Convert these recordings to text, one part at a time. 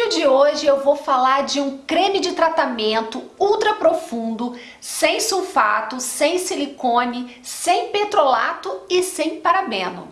vídeo de hoje eu vou falar de um creme de tratamento ultra profundo, sem sulfato, sem silicone, sem petrolato e sem parabeno.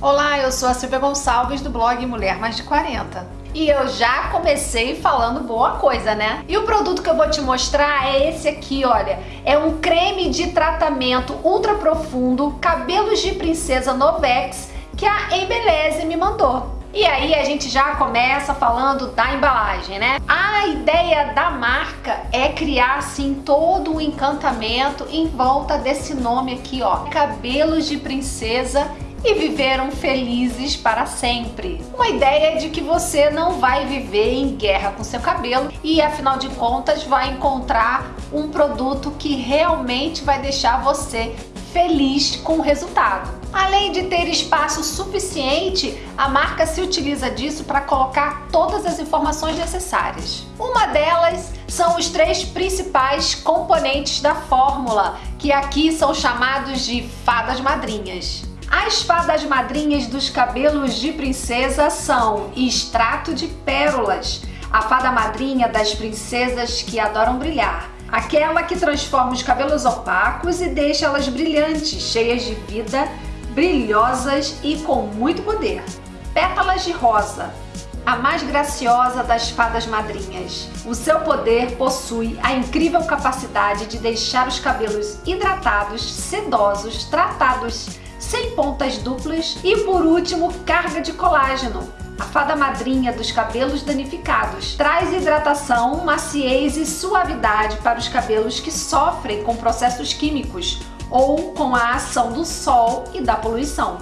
Olá, eu sou a Silvia Gonçalves do blog Mulher Mais de 40. E eu já comecei falando boa coisa, né? E o produto que eu vou te mostrar é esse aqui, olha. É um creme de tratamento ultra profundo, cabelos de princesa Novex, que a Embeleze me mandou. E aí a gente já começa falando da embalagem, né? A ideia da marca é criar assim todo um encantamento em volta desse nome aqui, ó. Cabelos de princesa e viveram felizes para sempre. Uma ideia de que você não vai viver em guerra com seu cabelo e afinal de contas vai encontrar um produto que realmente vai deixar você feliz com o resultado. Além de ter espaço suficiente, a marca se utiliza disso para colocar todas as informações necessárias. Uma delas são os três principais componentes da fórmula, que aqui são chamados de fadas madrinhas. As fadas madrinhas dos cabelos de princesa são extrato de pérolas, a fada madrinha das princesas que adoram brilhar, aquela que transforma os cabelos opacos e deixa elas brilhantes, cheias de vida, brilhosas e com muito poder. Pétalas de rosa, a mais graciosa das fadas madrinhas. O seu poder possui a incrível capacidade de deixar os cabelos hidratados, sedosos, tratados sem pontas duplas e por último carga de colágeno. A fada madrinha dos cabelos danificados traz hidratação, maciez e suavidade para os cabelos que sofrem com processos químicos ou com a ação do sol e da poluição.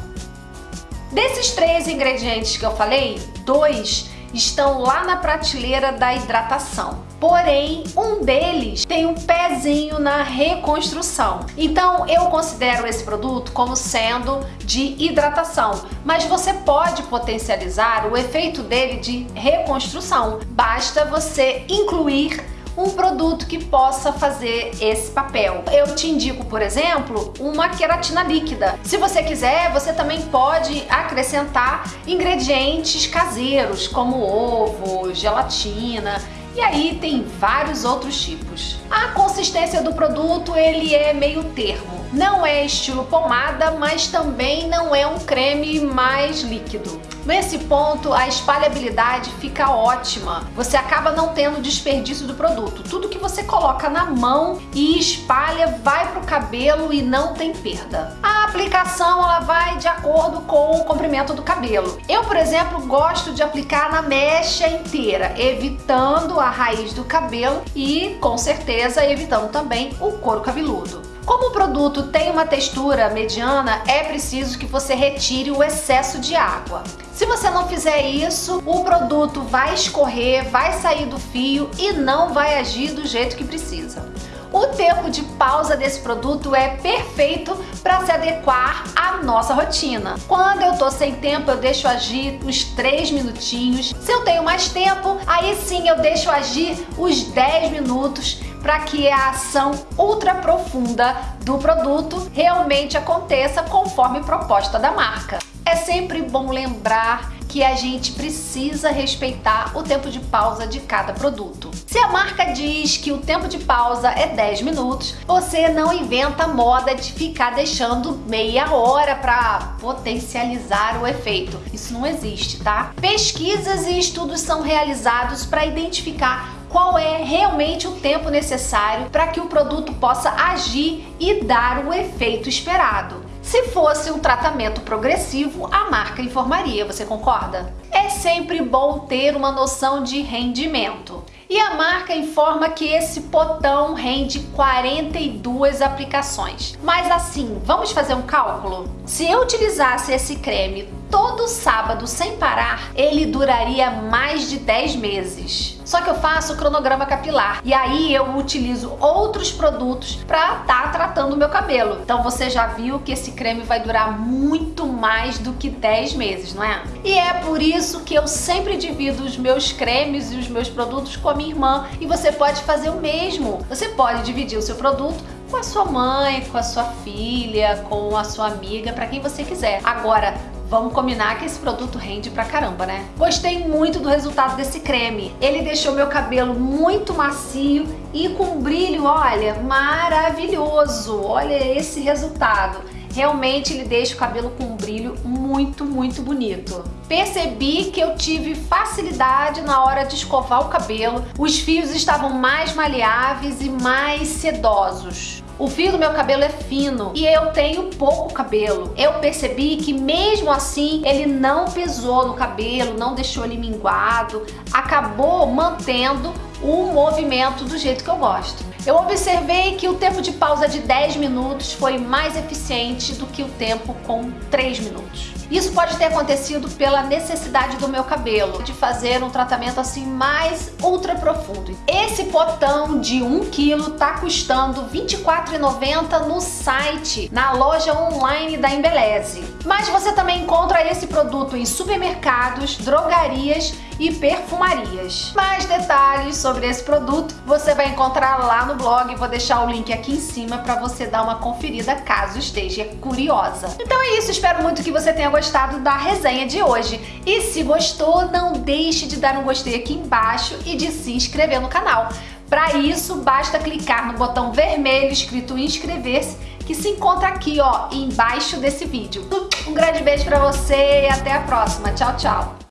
Desses três ingredientes que eu falei, dois estão lá na prateleira da hidratação. Porém, um deles tem um pezinho na reconstrução. Então, eu considero esse produto como sendo de hidratação, mas você pode potencializar o efeito dele de reconstrução. Basta você incluir um produto que possa fazer esse papel. Eu te indico, por exemplo, uma queratina líquida. Se você quiser, você também pode acrescentar ingredientes caseiros, como ovo, gelatina, e aí tem vários outros tipos. A consistência do produto ele é meio termo. Não é estilo pomada, mas também não é um creme mais líquido. Nesse ponto, a espalhabilidade fica ótima. Você acaba não tendo desperdício do produto. Tudo que você coloca na mão e espalha vai para o cabelo e não tem perda. A aplicação ela vai de acordo com o comprimento do cabelo. Eu, por exemplo, gosto de aplicar na mecha inteira, evitando a raiz do cabelo e, com certeza, evitando também o couro cabeludo. Como o produto tem uma textura mediana, é preciso que você retire o excesso de água. Se você não fizer isso, o produto vai escorrer, vai sair do fio e não vai agir do jeito que precisa. O tempo de pausa desse produto é perfeito para se adequar à nossa rotina. Quando eu tô sem tempo, eu deixo agir uns 3 minutinhos. Se eu tenho mais tempo, aí sim eu deixo agir os 10 minutos para que a ação ultra profunda do produto realmente aconteça conforme proposta da marca. É sempre bom lembrar que a gente precisa respeitar o tempo de pausa de cada produto. Se a marca diz que o tempo de pausa é 10 minutos, você não inventa moda de ficar deixando meia hora para potencializar o efeito. Isso não existe, tá? Pesquisas e estudos são realizados para identificar qual é realmente o tempo necessário para que o produto possa agir e dar o efeito esperado. Se fosse um tratamento progressivo, a marca informaria, você concorda? É sempre bom ter uma noção de rendimento. E a marca informa que esse potão rende 42 aplicações. Mas assim, vamos fazer um cálculo? Se eu utilizasse esse creme todo sábado sem parar, ele duraria mais de 10 meses. Só que eu faço cronograma capilar e aí eu utilizo outros produtos para estar tá tratando o meu cabelo. Então você já viu que esse creme vai durar muito mais do que 10 meses, não é? E é por isso que eu sempre divido os meus cremes e os meus produtos com a minha irmã e você pode fazer o mesmo. Você pode dividir o seu produto com a sua mãe, com a sua filha, com a sua amiga, para quem você quiser. Agora, Vamos combinar que esse produto rende pra caramba, né? Gostei muito do resultado desse creme. Ele deixou meu cabelo muito macio e com brilho, olha, maravilhoso. Olha esse resultado. Realmente ele deixa o cabelo com um brilho muito, muito bonito. Percebi que eu tive facilidade na hora de escovar o cabelo. Os fios estavam mais maleáveis e mais sedosos. O fio do meu cabelo é fino e eu tenho pouco cabelo. Eu percebi que mesmo assim ele não pesou no cabelo, não deixou ele minguado, acabou mantendo o movimento do jeito que eu gosto. Eu observei que o tempo de pausa de 10 minutos foi mais eficiente do que o tempo com 3 minutos. Isso pode ter acontecido pela necessidade do meu cabelo de fazer um tratamento assim mais ultra profundo. Esse potão de 1 kg tá custando R$ 24,90 no site, na loja online da Embeleze. Mas você também encontra esse produto em supermercados, drogarias e perfumarias. Mais detalhes sobre esse produto você vai encontrar lá no blog, vou deixar o link aqui em cima para você dar uma conferida caso esteja curiosa. Então é isso, espero muito que você tenha gostado da resenha de hoje. E se gostou, não deixe de dar um gostei aqui embaixo e de se inscrever no canal. Para isso, basta clicar no botão vermelho escrito inscrever-se que se encontra aqui ó, embaixo desse vídeo. Um grande beijo para você e até a próxima. Tchau, tchau!